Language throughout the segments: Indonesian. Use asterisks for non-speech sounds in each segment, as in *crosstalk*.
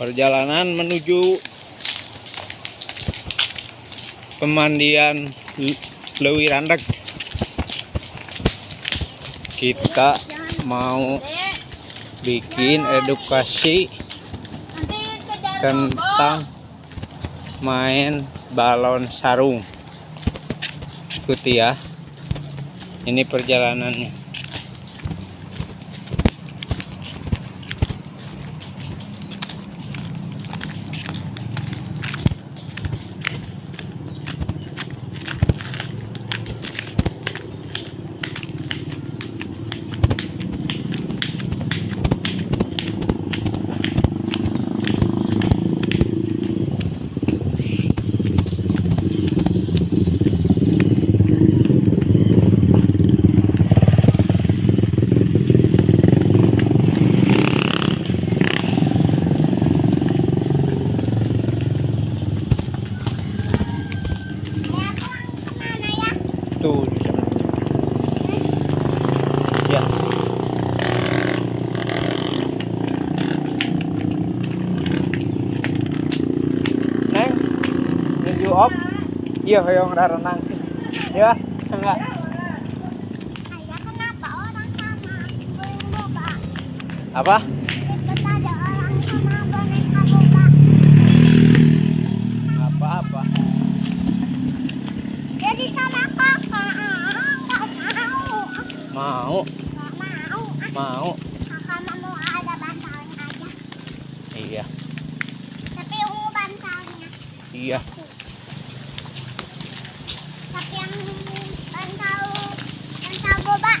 perjalanan menuju pemandian Lewi Randek. Kita mau bikin edukasi tentang main balon sarung. Ikuti ya. Ini perjalanannya tuh di sana. ya neng menuju op iya hoyong renang. Ya enggak. Apa Ikut ada orang sama boneka boba. apa apa Jadi sama kakak. Nggak mau. mau Nggak mau. mau Kakak mau ada bantalnya aja. iya Tapi ungu bantalnya. iya Tapi yang bantal bantal boba.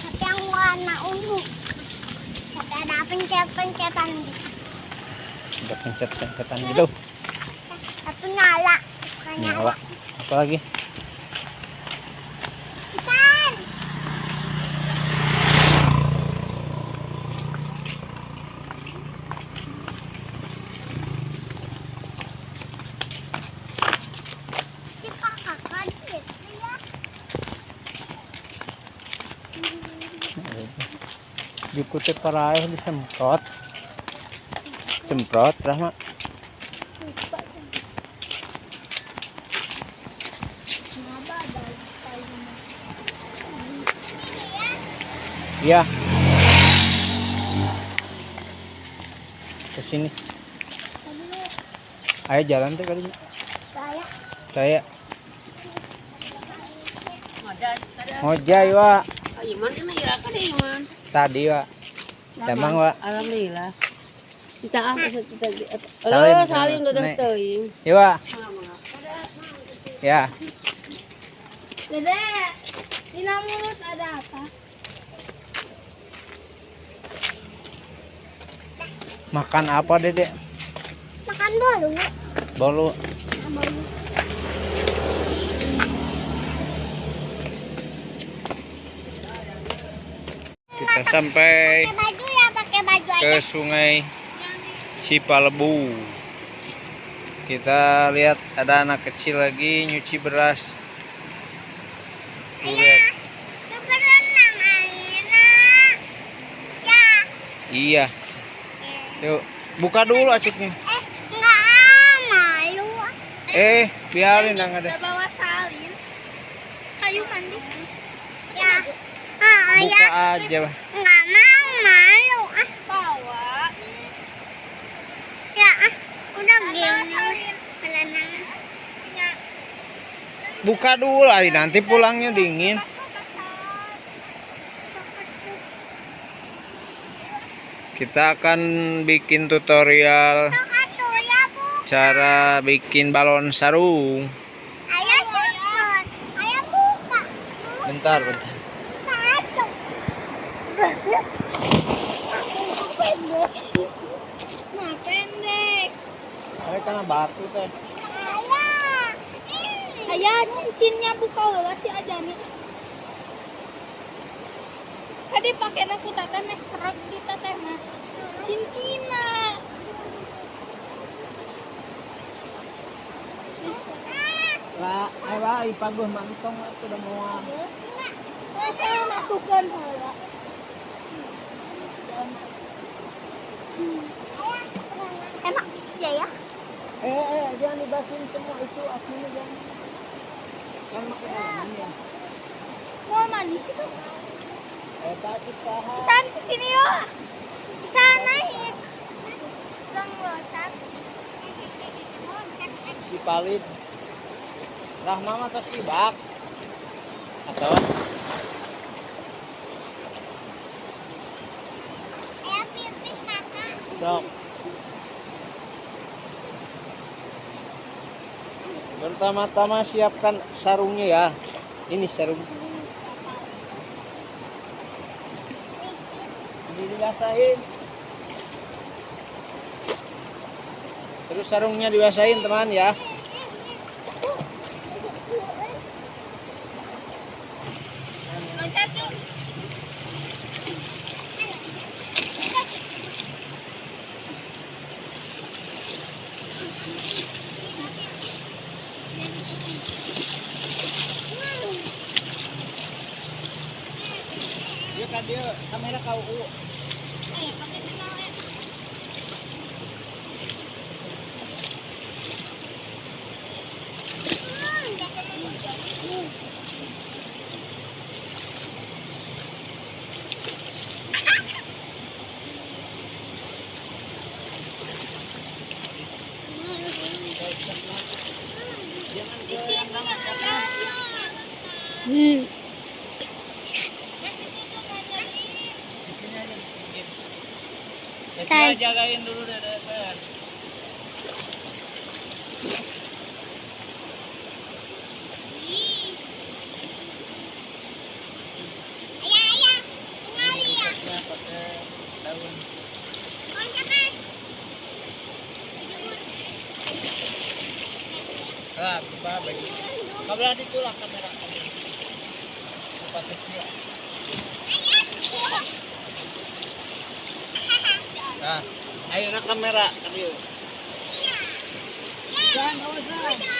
Tapi yang warna ungu. Tapi ada pencet-pencetan. Gitu. udah pencet pencetan gitu. Tapi nyala. Nyala. Apa lagi Ikan. Si kakak kan gitu ya. Jukute paraih disemprot semprot. Rahma. Ya. iya. Ke sini. Ayo jalan tuh kali saya. Saya ngojay wa Iman ini ya kan Iman. Tadi wa emang wa Alhamdulillah. Cita apa cita Salim, Oh, salim udah teuing. iya wa ya Dede, di mulut ada apa? makan apa dedek Makan bolu. bolu bolu. Kita sampai baju ya, baju aja. ke sungai Cipalebu kita lihat ada anak kecil lagi nyuci beras lihat. Ya. iya yuk buka dulu acuknya Eh, enggak malu. eh biarin nang ada Udah bawa salin. Kayu mandi. Ya. Ah, buka ya. aja Bah. Enggak mau malu. Ah, bawa. Ya, ah. Udah gini. Buka dulu Ali nanti pulangnya dingin kita akan bikin tutorial ya, cara bikin balon sarung bentar bentar. Nah, pendek. Ayo karena batu teh Ayah. Cincinnya buka lah si Ajani. Tadi pakai aku tata meh serak di tata mah. Cincina. lah ayo lah ipaguh mantong lah sudah mau Saya masukkan Enak sih ya. Eh, eh, jangan dibasin semua itu aslinya jangan. Kan makanan ya. Mau manis itu. Eh, tapi tahan. Saan ke sini yuk. Bisa naik. Lang loncat. Si Palid. Rahma mah tos ibak. Atau Ayo pipis kakak. Sok. Pertama-tama siapkan sarungnya ya. Ini sarung. Ini dibasahin. Terus sarungnya dibasahin teman ya. Loncat yuk. Dia kan dia kamera kau. Ayo pakai senang ya. Jangan ke yang lama jangan. Hmm. Di sini aja sedikit. Ya, Say. coba jagain dulu deh deh. Ayah, ayah. Kenali ya. Ya, pakai daun. Loncat deh. Ah, apa bagi. Kabel di tulah kamera. Cepat kecil. Nah, ayo nak kamera tadi. Jangan awasan. Pendek,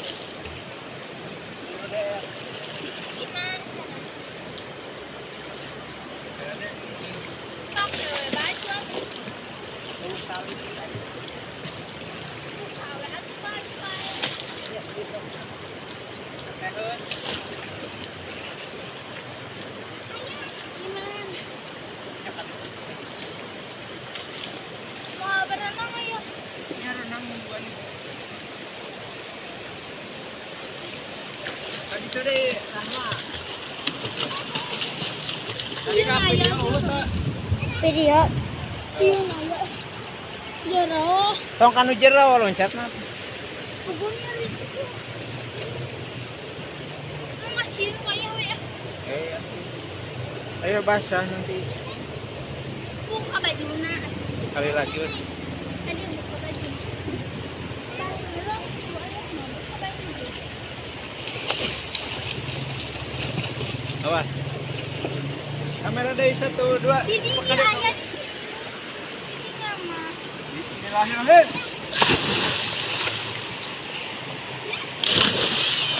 video utuh. Video. Siun ayo. Jero. Tong kanu jero loncat ya. Eh, ayo basah nanti Buka bajunya. kali lagi. Tadi buka baju. Buka baju. Awas. Kamera dari satu dua. Deh. Bismillahirrahmanirrahim.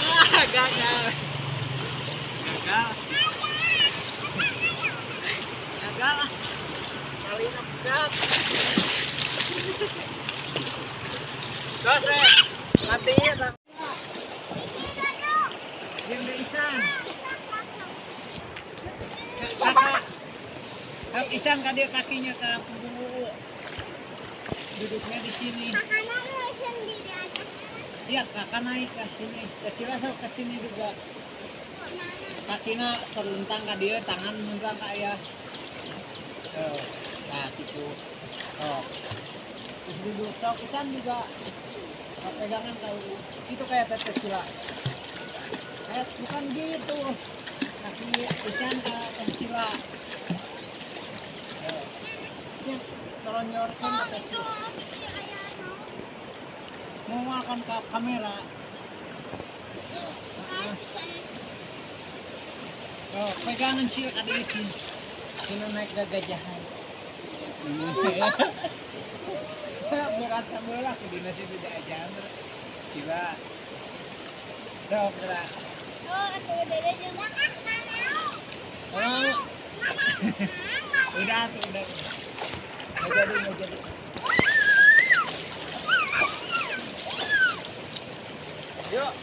Ah, gagal. Gagal. Gagal. Kali ini pegat. Terus matiin lah. Diam deh Isan. Kak Isan kakinya ke punggung Uu. duduknya di sini. Kakaknya lu sendiri aja. Iya, kakak naik ke sini. Kecil sok ke sini juga. Kakina terlentang ke dia, tangan menentang ke ayah. Tuh, nah gitu. Oh. Terus duduk sok isan juga. Pegangan tahu. Itu kayak teteh sila. Kayak bukan gitu. Kaki isan ke sila. Tuh. Ini selonyorkan ke teteh sila. Mau makan ke kamera. Oh, pegangan sih ada izin. Sino naik gagajahan. *laughs* Berat bola ke dinas itu tidak aja. Sila. Sok, gerak. Oh, aku dede juga kan nggak mau. Oh, *laughs* udah udah. Nggak jadi, nggak jadi. Yuk.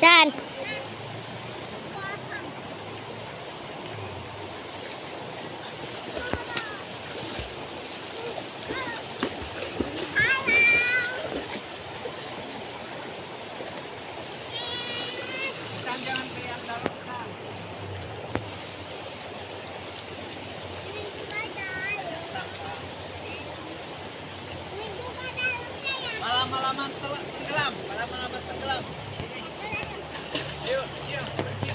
San. Isan jangan teriak dalam kan. Sampah. Malam-malaman tel- tenggelam, malam-malaman tenggelam. Ayo, ayo, pergi.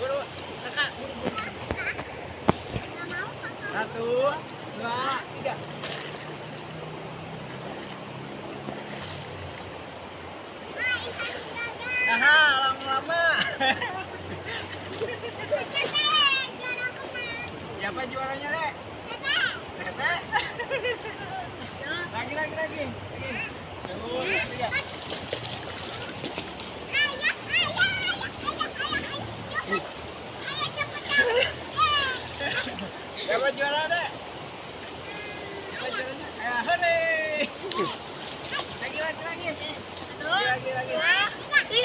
Buru, kakak, buru, buru. Satu, dua, tiga. Aha, lama-lama. Siapa juaranya, Dek? Tete. Lagi, lagi, lagi. Lagi. Tiga. Siapa juara, Dek? Siapa juaranya? Ayo, hore. Lagi, lagi, lagi. Lagi, lagi, lagi.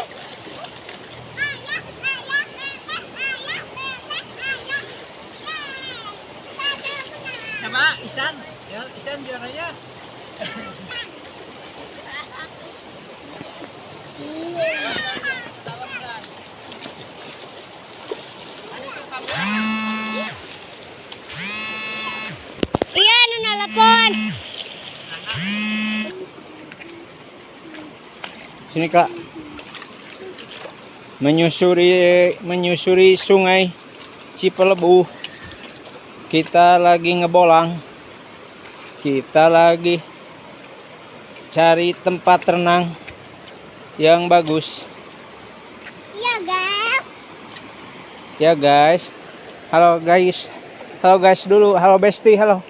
Sama Isan. Ya, Isan juaranya. Tawa, Isan. Ano itu kamera? Iya, anu nelpon. Sini kak. Menyusuri menyusuri sungai Cipelebu. Kita lagi ngebolang. Kita lagi cari tempat renang yang bagus. Iya, guys. Ya guys. Halo guys. Halo guys dulu. Halo Besti. Halo.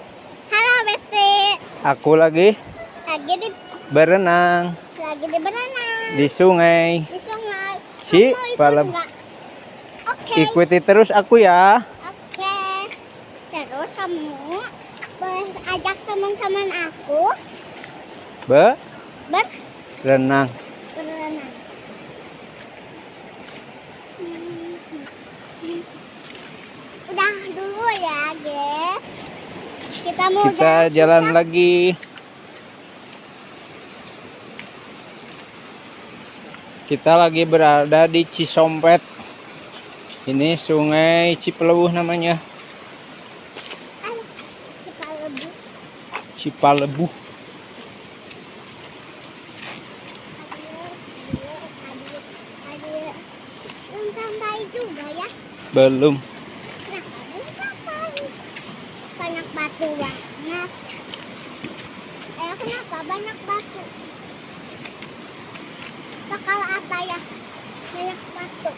Halo, Besti. Aku lagi Lagi di berenang lagi di berenang di sungai. di sungai. Si, Palem. Oke. Ikuti terus aku ya. Oke. Terus kamu boleh ajak teman-teman aku Berenang. berenang. Udah dulu ya, guys. Kita mau Kita jalan lagi. Kita lagi berada di Cisompet. Ini sungai Cipelebuh namanya. Cipalebu. Belum sampai juga ya. Belum. Kenapa belum sampai? Banyak batu banget. Eh, kenapa banyak batu? Bakal apa ya? Banyak batu.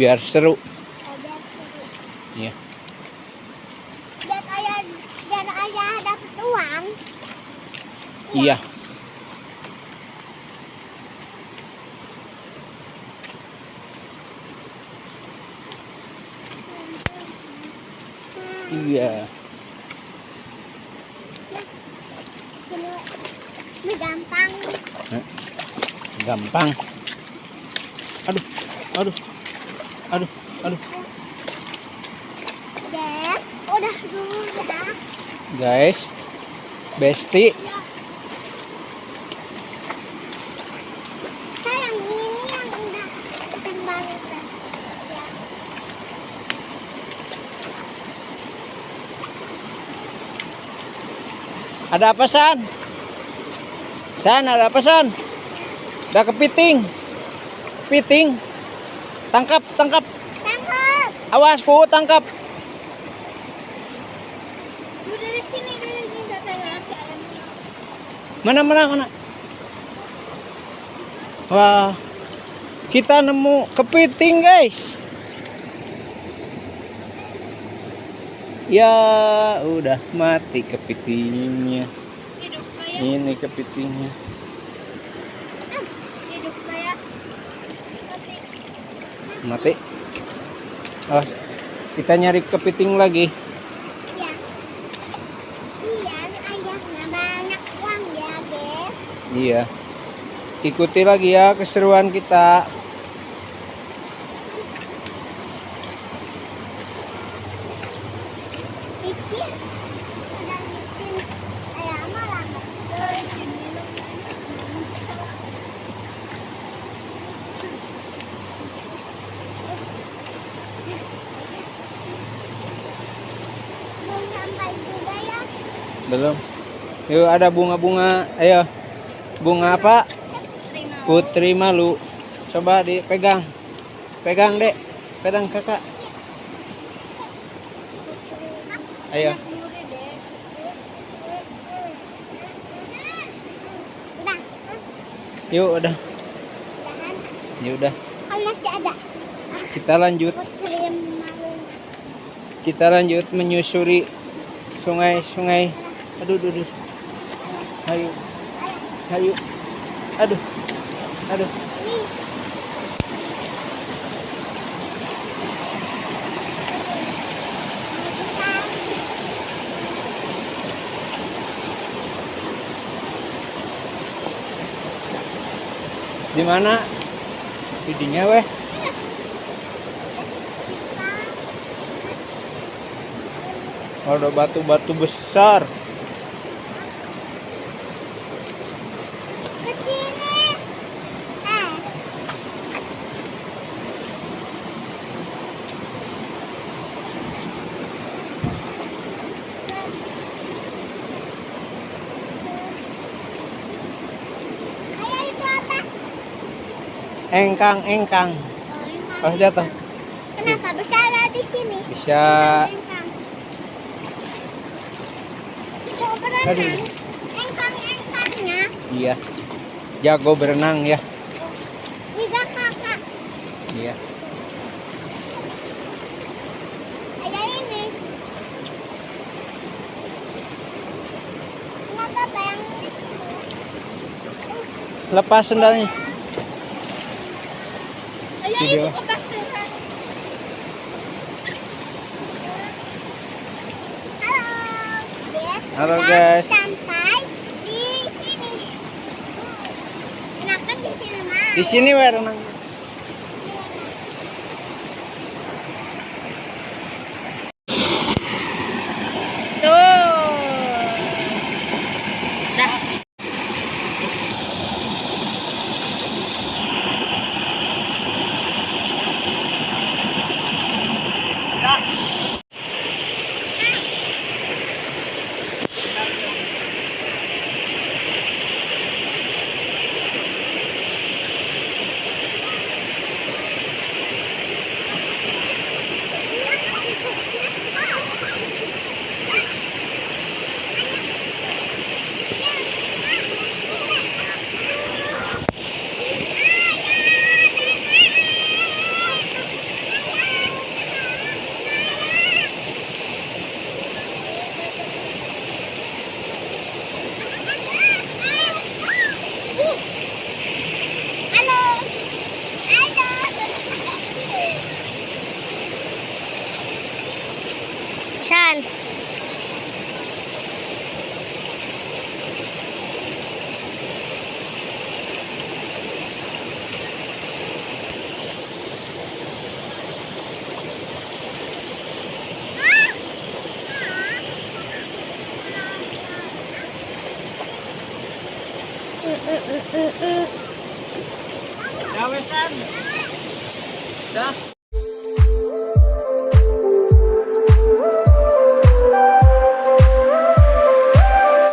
Biar seru. Iya. Biar ayah, biar ayah dapat uang. Iya. Iya. gampang. gampang aduh aduh aduh aduh. Yes, udah dulu ya. guys besti. Ada apa san? San ada apa san? Ada kepiting. Kepiting tangkap tangkap. Tangkap. awas ku tangkap. Mana mana mana? Wah kita nemu kepiting guys. Ya udah mati kepitingnya. Ini kepitingnya hidup kayak tapi mati. Oh kita nyari kepiting lagi. Ya. Iya, uang ya, iya. Ikuti lagi ya keseruan kita Licin. Ada licin. Ayah malah nggak licin minum. Belum sampai juga ya. Belum. Yuk ada bunga-bunga. Ayo. Bunga apa? Putri malu. Coba dipegang. Pegang dek. Pegang kakak. Ayo. Yuk udah. Ya udah. Masih ada. kita lanjut. Kita lanjut menyusuri sungai-sungai aduh aduh, aduh. ayo ayo aduh. Aduh. Di mana? Videonya weh. Ada batu-batu besar engkang engkang Oh, jatuh Kenapa bisa ada di sini? bisa Engkang. Aduh. Engkang-engkangnya iya jago berenang ya tiga kakak. iya Ayah ini. Kenapa bayang? lepas sendalnya Video. Halo. Guys, Halo, guys. Sampai di sini. Kenapa di sini mau? di sini weh